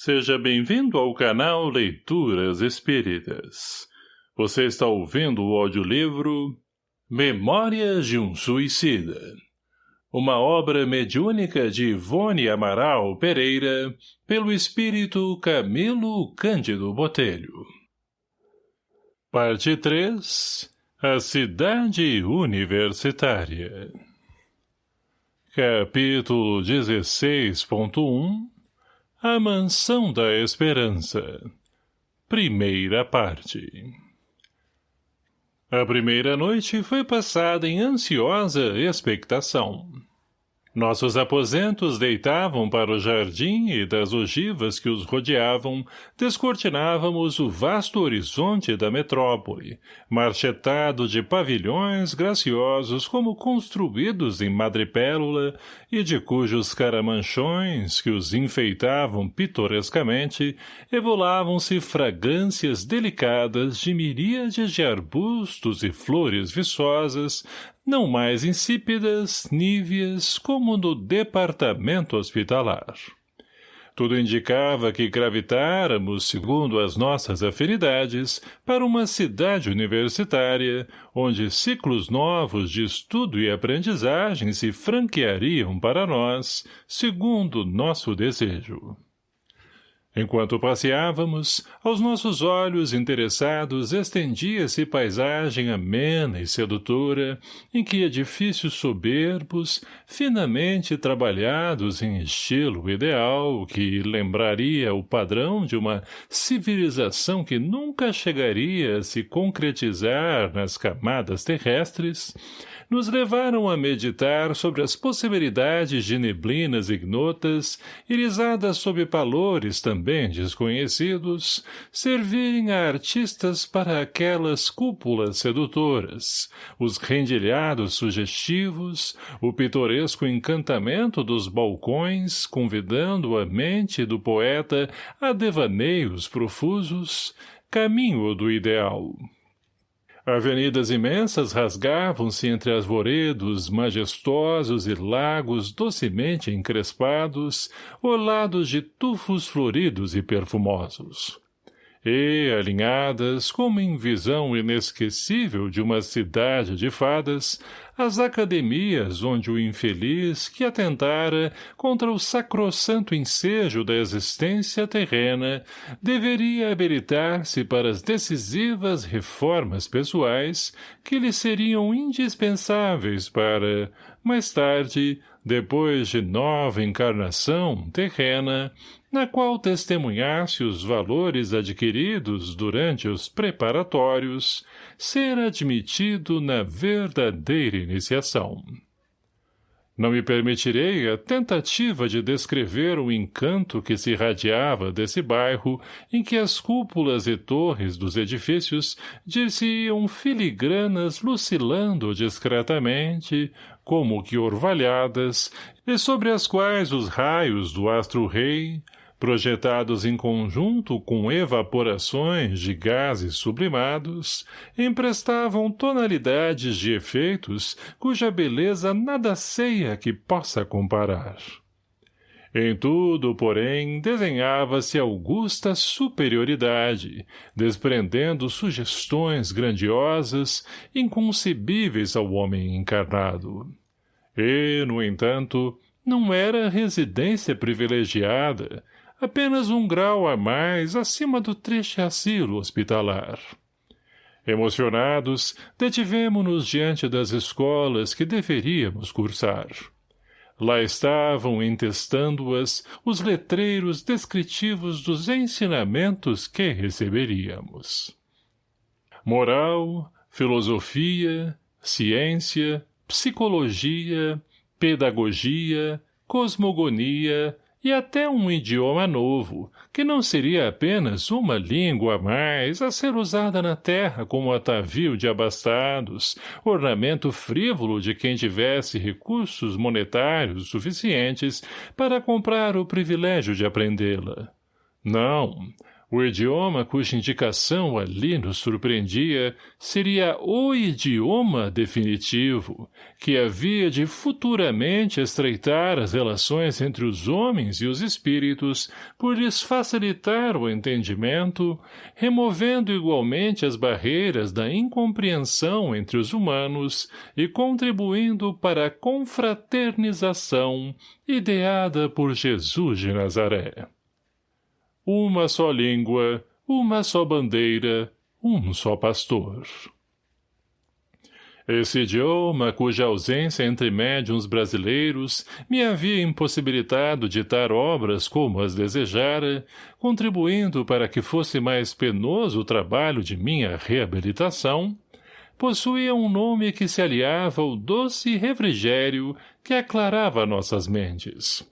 Seja bem-vindo ao canal Leituras Espíritas. Você está ouvindo o audiolivro Memórias de um Suicida. Uma obra mediúnica de Ivone Amaral Pereira, pelo espírito Camilo Cândido Botelho. Parte 3 A Cidade Universitária Capítulo 16.1 a Mansão da Esperança Primeira parte A primeira noite foi passada em ansiosa expectação. Nossos aposentos deitavam para o jardim e das ogivas que os rodeavam, descortinávamos o vasto horizonte da metrópole, marchetado de pavilhões graciosos como construídos em madrepérola e de cujos caramanchões, que os enfeitavam pitorescamente, evolavam-se fragrâncias delicadas de miríades de arbustos e flores viçosas, não mais insípidas, níveas, como no departamento hospitalar. Tudo indicava que gravitáramos, segundo as nossas afinidades, para uma cidade universitária, onde ciclos novos de estudo e aprendizagem se franqueariam para nós, segundo nosso desejo. Enquanto passeávamos, aos nossos olhos interessados estendia-se paisagem amena e sedutora, em que edifícios soberbos, finamente trabalhados em estilo ideal, que lembraria o padrão de uma civilização que nunca chegaria a se concretizar nas camadas terrestres, nos levaram a meditar sobre as possibilidades de neblinas ignotas, irisadas sob valores também desconhecidos, servirem a artistas para aquelas cúpulas sedutoras, os rendilhados sugestivos, o pitoresco encantamento dos balcões, convidando a mente do poeta a devaneios profusos, caminho do ideal. Avenidas imensas rasgavam-se entre arvoredos majestosos e lagos docemente encrespados, orlados de tufos floridos e perfumosos e, alinhadas, como em visão inesquecível de uma cidade de fadas, as academias onde o infeliz que atentara contra o sacrossanto ensejo da existência terrena deveria habilitar-se para as decisivas reformas pessoais que lhe seriam indispensáveis para, mais tarde, depois de nova encarnação terrena, na qual testemunhasse os valores adquiridos durante os preparatórios, ser admitido na verdadeira iniciação. Não me permitirei a tentativa de descrever o encanto que se irradiava desse bairro em que as cúpulas e torres dos edifícios dir-se-iam filigranas lucilando discretamente, como que orvalhadas, e sobre as quais os raios do astro-rei, projetados em conjunto com evaporações de gases sublimados, emprestavam tonalidades de efeitos cuja beleza nada ceia que possa comparar. Em tudo, porém, desenhava-se augusta superioridade, desprendendo sugestões grandiosas, inconcebíveis ao homem encarnado. E, no entanto, não era residência privilegiada, apenas um grau a mais acima do triste asilo hospitalar. Emocionados, detivemo-nos diante das escolas que deveríamos cursar. Lá estavam, entestando-as, os letreiros descritivos dos ensinamentos que receberíamos. Moral, filosofia, ciência, psicologia, pedagogia, cosmogonia, e até um idioma novo, que não seria apenas uma língua a mais a ser usada na terra como atavio de abastados, ornamento frívolo de quem tivesse recursos monetários suficientes para comprar o privilégio de aprendê-la. Não, O idioma cuja indicação ali nos surpreendia seria o idioma definitivo, que havia de futuramente estreitar as relações entre os homens e os espíritos por lhes facilitar o entendimento, removendo igualmente as barreiras da incompreensão entre os humanos e contribuindo para a confraternização ideada por Jesus de Nazaré uma só língua, uma só bandeira, um só pastor. Esse idioma, cuja ausência entre médiums brasileiros me havia impossibilitado ditar obras como as desejara, contribuindo para que fosse mais penoso o trabalho de minha reabilitação, possuía um nome que se aliava ao doce refrigério que aclarava nossas mentes.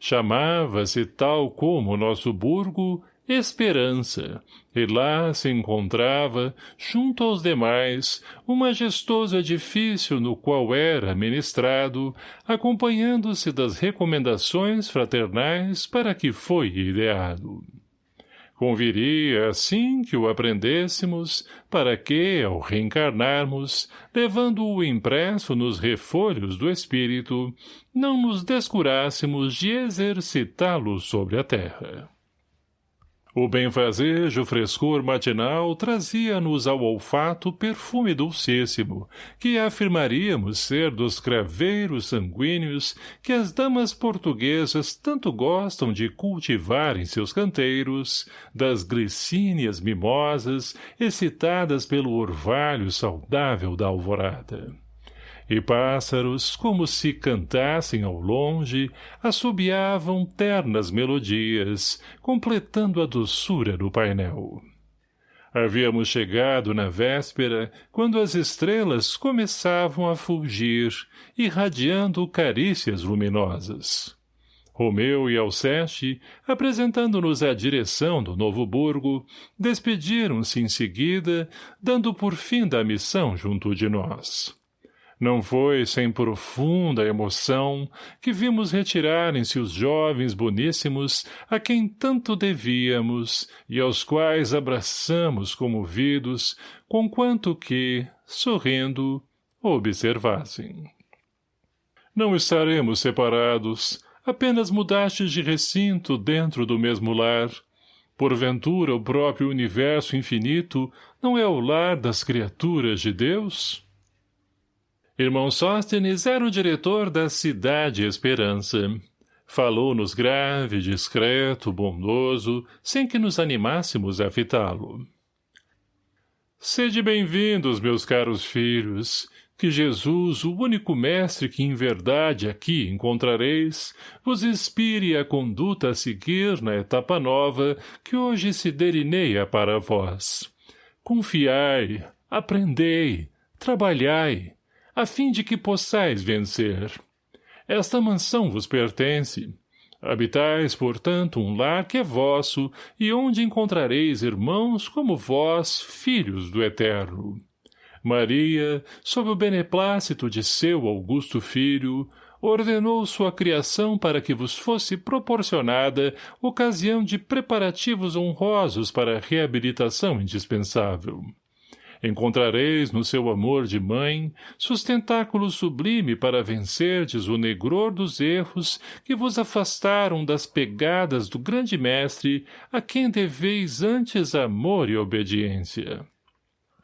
Chamava-se tal como nosso burgo Esperança, e lá se encontrava, junto aos demais, um majestoso edifício no qual era ministrado, acompanhando-se das recomendações fraternais para que foi ideado. Conviria, assim que o aprendêssemos, para que, ao reencarnarmos, levando-o impresso nos refolhos do espírito, não nos descurássemos de exercitá-lo sobre a terra. O benfazejo frescor matinal trazia-nos ao olfato perfume dulcíssimo, que afirmaríamos ser dos craveiros sanguíneos que as damas portuguesas tanto gostam de cultivar em seus canteiros, das glicínias mimosas excitadas pelo orvalho saudável da alvorada e pássaros, como se cantassem ao longe, assobiavam ternas melodias, completando a doçura do painel. Havíamos chegado na véspera, quando as estrelas começavam a fulgir, irradiando carícias luminosas. Romeu e Alceste, apresentando-nos a direção do novo burgo, despediram-se em seguida, dando por fim da missão junto de nós. Não foi sem profunda emoção que vimos retirarem-se os jovens boníssimos a quem tanto devíamos e aos quais abraçamos comovidos, conquanto que, sorrindo, observassem. Não estaremos separados, apenas mudastes de recinto dentro do mesmo lar. Porventura o próprio universo infinito não é o lar das criaturas de Deus? Irmão Sóstenes era o diretor da Cidade Esperança. Falou-nos grave, discreto, bondoso, sem que nos animássemos a fitá-lo. Sede bem-vindos, meus caros filhos, que Jesus, o único mestre que em verdade aqui encontrareis, vos inspire a conduta a seguir na etapa nova que hoje se delineia para vós. Confiai, aprendei, trabalhai, a fim de que possais vencer. Esta mansão vos pertence. Habitais, portanto, um lar que é vosso, e onde encontrareis irmãos como vós, filhos do Eterno. Maria, sob o beneplácito de seu augusto filho, ordenou sua criação para que vos fosse proporcionada ocasião de preparativos honrosos para a reabilitação indispensável. Encontrareis no seu amor de mãe sustentáculo sublime para vencerdes o negror dos erros que vos afastaram das pegadas do grande mestre a quem deveis antes amor e obediência.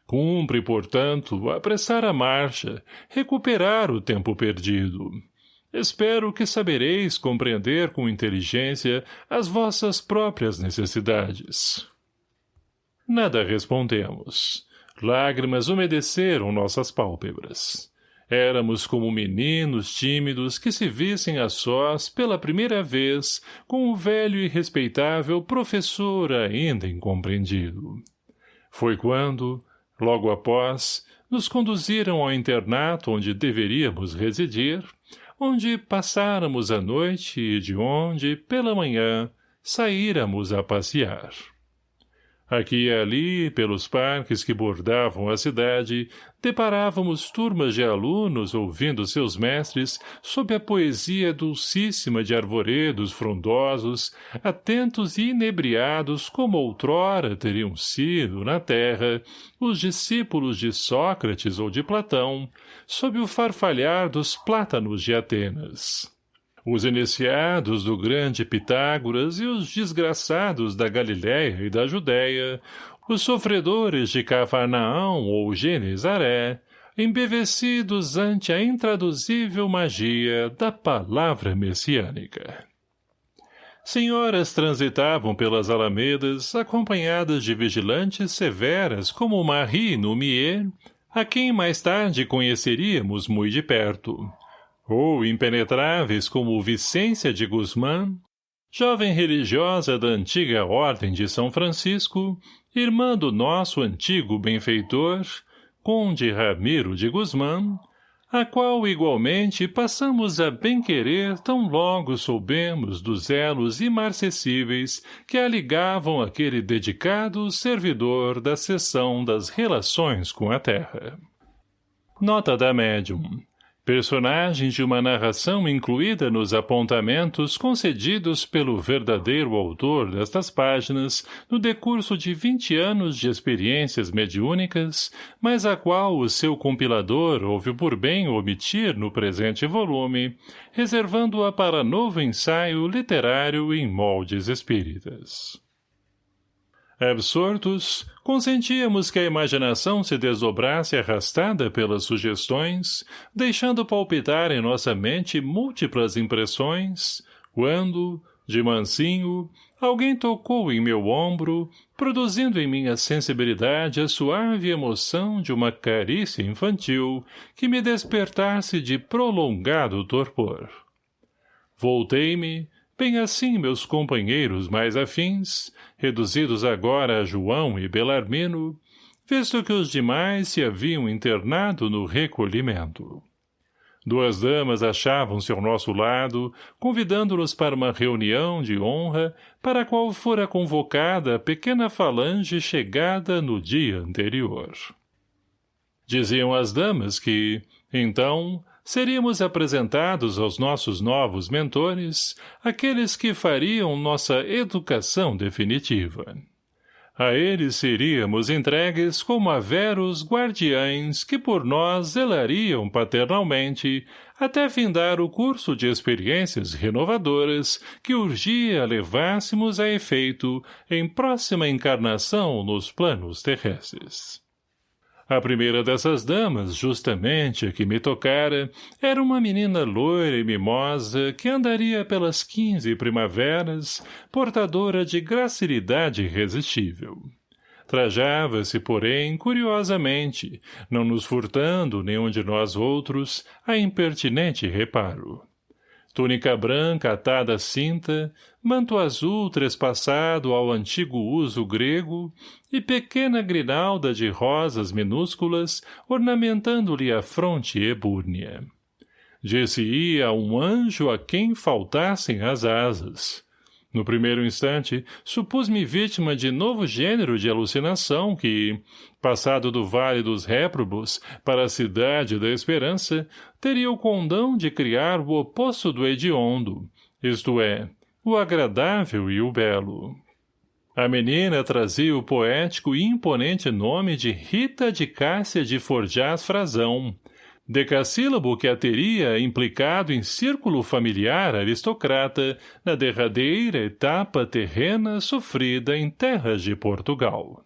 Cumpre, portanto, apressar a marcha, recuperar o tempo perdido. Espero que sabereis compreender com inteligência as vossas próprias necessidades. Nada respondemos. Lágrimas umedeceram nossas pálpebras. Éramos como meninos tímidos que se vissem a sós pela primeira vez com o velho e respeitável professor ainda incompreendido. Foi quando, logo após, nos conduziram ao internato onde deveríamos residir, onde passáramos a noite e de onde, pela manhã, saíramos a passear. Aqui e ali, pelos parques que bordavam a cidade, deparávamos turmas de alunos ouvindo seus mestres sob a poesia dulcíssima de arvoredos frondosos, atentos e inebriados como outrora teriam sido, na terra, os discípulos de Sócrates ou de Platão, sob o farfalhar dos plátanos de Atenas. Os iniciados do grande Pitágoras e os desgraçados da Galiléia e da Judéia, os sofredores de Cafarnaão ou Genezaré, embevecidos ante a intraduzível magia da palavra messiânica. Senhoras transitavam pelas alamedas acompanhadas de vigilantes severas como Marie Numier, a quem mais tarde conheceríamos muito de perto, ou impenetráveis como Vicência de Guzmán, jovem religiosa da antiga Ordem de São Francisco, irmã do nosso antigo benfeitor, conde Ramiro de Guzmán, a qual igualmente passamos a bem-querer tão logo soubemos dos elos imarcessíveis que a ligavam aquele dedicado servidor da seção das relações com a terra. Nota da médium personagens de uma narração incluída nos apontamentos concedidos pelo verdadeiro autor destas páginas no decurso de vinte anos de experiências mediúnicas, mas a qual o seu compilador houve por bem omitir no presente volume, reservando-a para novo ensaio literário em moldes espíritas. Absortos, consentíamos que a imaginação se desdobrasse arrastada pelas sugestões, deixando palpitar em nossa mente múltiplas impressões, quando, de mansinho, alguém tocou em meu ombro, produzindo em minha sensibilidade a suave emoção de uma carícia infantil que me despertasse de prolongado torpor. Voltei-me, bem assim meus companheiros mais afins, reduzidos agora a João e Belarmino, visto que os demais se haviam internado no recolhimento. Duas damas achavam-se ao nosso lado, convidando-nos para uma reunião de honra para a qual fora convocada a pequena falange chegada no dia anterior. Diziam as damas que, então, seríamos apresentados aos nossos novos mentores, aqueles que fariam nossa educação definitiva. A eles seríamos entregues como a veros guardiães que por nós zelariam paternalmente até findar o curso de experiências renovadoras que urgia levássemos a efeito em próxima encarnação nos planos terrestres. A primeira dessas damas, justamente a que me tocara, era uma menina loira e mimosa que andaria pelas quinze primaveras, portadora de gracilidade irresistível. Trajava-se, porém, curiosamente, não nos furtando nenhum de nós outros a impertinente reparo túnica branca atada à cinta, manto azul trespassado ao antigo uso grego e pequena grinalda de rosas minúsculas ornamentando-lhe a fronte ebúrnea. Disse-ia um anjo a quem faltassem as asas. No primeiro instante, supus-me vítima de novo gênero de alucinação que, passado do Vale dos Réprobos para a Cidade da Esperança, teria o condão de criar o oposto do hediondo, isto é, o agradável e o belo. A menina trazia o poético e imponente nome de Rita de Cássia de Forjás Frazão, decassílabo que a teria implicado em círculo familiar aristocrata na derradeira etapa terrena sofrida em terras de Portugal.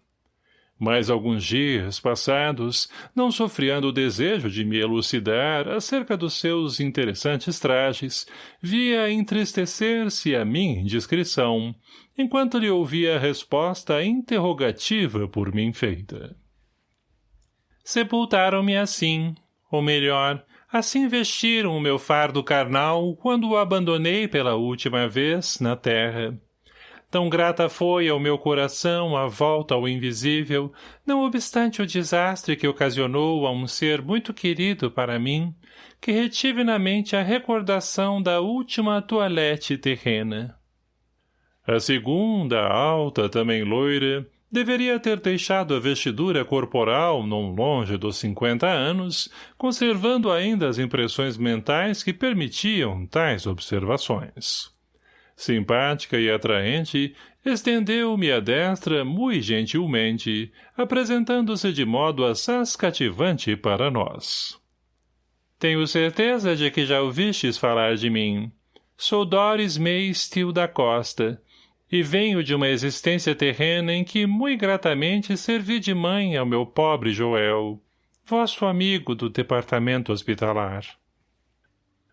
Mais alguns dias passados, não sofreando o desejo de me elucidar acerca dos seus interessantes trajes, via entristecer-se a minha indiscrição, enquanto lhe ouvia a resposta interrogativa por mim feita. Sepultaram-me assim, ou melhor, assim vestiram o meu fardo carnal quando o abandonei pela última vez na terra. Tão grata foi ao meu coração a volta ao invisível, não obstante o desastre que ocasionou a um ser muito querido para mim, que retive na mente a recordação da última toalete terrena. A segunda, alta, também loira, deveria ter deixado a vestidura corporal não longe dos cinquenta anos, conservando ainda as impressões mentais que permitiam tais observações. Simpática e atraente, estendeu-me a destra muito gentilmente, apresentando-se de modo assaz cativante para nós. Tenho certeza de que já ouvistes falar de mim. Sou Doris May Steele da Costa, e venho de uma existência terrena em que muito gratamente servi de mãe ao meu pobre Joel, vosso amigo do departamento hospitalar.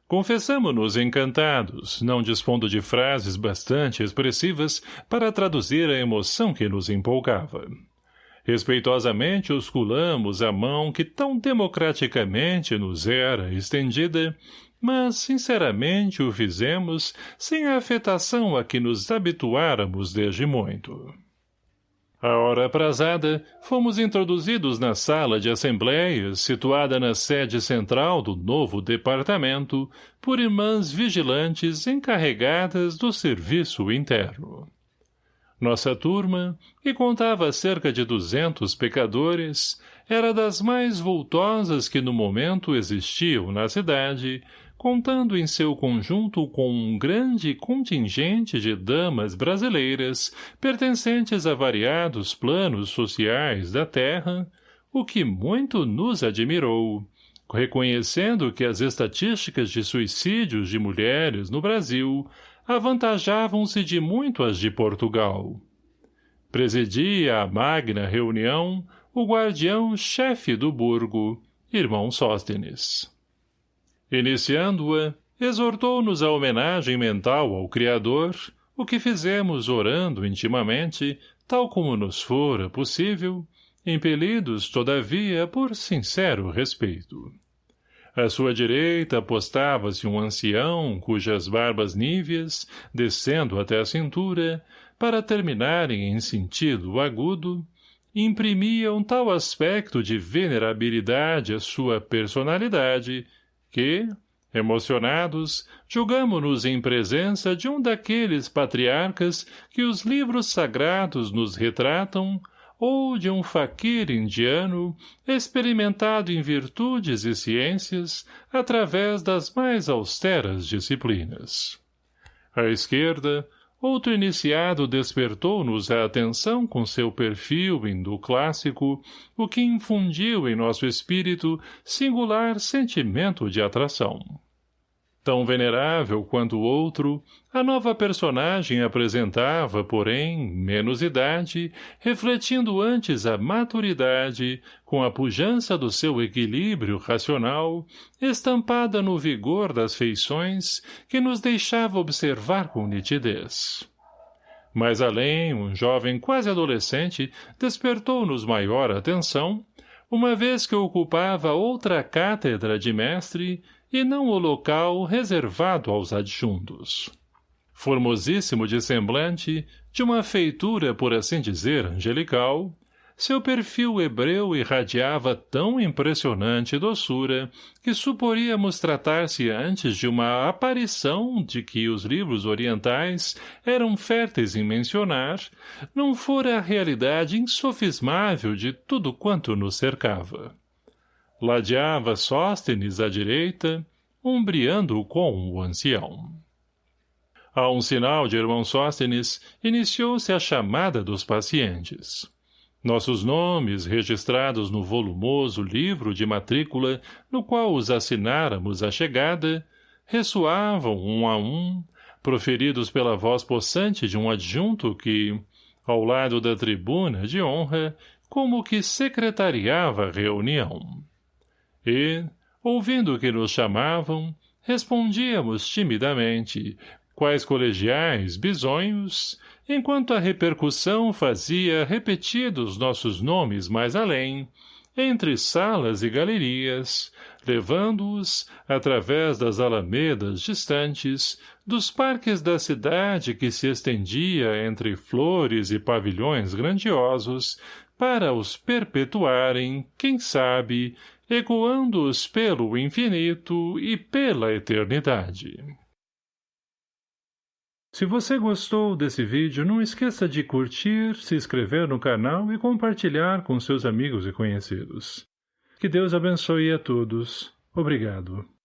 Confessamo-nos encantados, não dispondo de frases bastante expressivas para traduzir a emoção que nos empolgava. Respeitosamente osculamos a mão que tão democraticamente nos era estendida mas, sinceramente, o fizemos sem a afetação a que nos habituáramos desde muito. A hora aprazada, fomos introduzidos na sala de assembleias, situada na sede central do novo departamento, por irmãs vigilantes encarregadas do serviço interno. Nossa turma, que contava cerca de duzentos pecadores, era das mais voltosas que no momento existiam na cidade, contando em seu conjunto com um grande contingente de damas brasileiras pertencentes a variados planos sociais da terra, o que muito nos admirou, reconhecendo que as estatísticas de suicídios de mulheres no Brasil avantajavam-se de muito as de Portugal. Presidia a magna reunião o guardião-chefe do burgo, irmão Sóstenes. Iniciando-a, exortou-nos a homenagem mental ao Criador, o que fizemos orando intimamente, tal como nos fora possível, impelidos, todavia, por sincero respeito. À sua direita apostava-se um ancião, cujas barbas níveas, descendo até a cintura, para terminarem em sentido agudo, imprimiam tal aspecto de venerabilidade à sua personalidade, que, emocionados, julgamo-nos em presença de um daqueles patriarcas que os livros sagrados nos retratam, ou de um faquir indiano, experimentado em virtudes e ciências, através das mais austeras disciplinas. À esquerda, Outro iniciado despertou-nos a atenção com seu perfil indo-clássico, o que infundiu em nosso espírito singular sentimento de atração. Tão venerável quanto o outro, a nova personagem apresentava, porém, menos idade, refletindo antes a maturidade, com a pujança do seu equilíbrio racional, estampada no vigor das feições, que nos deixava observar com nitidez. Mais além, um jovem quase adolescente despertou-nos maior atenção, uma vez que ocupava outra cátedra de mestre e não o local reservado aos adjuntos. Formosíssimo de semblante, de uma feitura, por assim dizer, angelical, seu perfil hebreu irradiava tão impressionante doçura que suporíamos tratar-se antes de uma aparição de que os livros orientais eram férteis em mencionar, não fora a realidade insofismável de tudo quanto nos cercava. Ladeava Sóstenes à direita, umbriando com o ancião. A um sinal de irmão Sóstenes, iniciou-se a chamada dos pacientes. Nossos nomes, registrados no volumoso livro de matrícula no qual os assináramos à chegada, ressoavam um a um, proferidos pela voz possante de um adjunto que, ao lado da tribuna de honra, como que secretariava a reunião e, ouvindo que nos chamavam, respondíamos timidamente, quais colegiais, bisonhos, enquanto a repercussão fazia repetidos nossos nomes mais além, entre salas e galerias, levando-os, através das alamedas distantes, dos parques da cidade que se estendia entre flores e pavilhões grandiosos, para os perpetuarem, quem sabe, ecoando-os pelo infinito e pela eternidade. Se você gostou desse vídeo, não esqueça de curtir, se inscrever no canal e compartilhar com seus amigos e conhecidos. Que Deus abençoe a todos. Obrigado.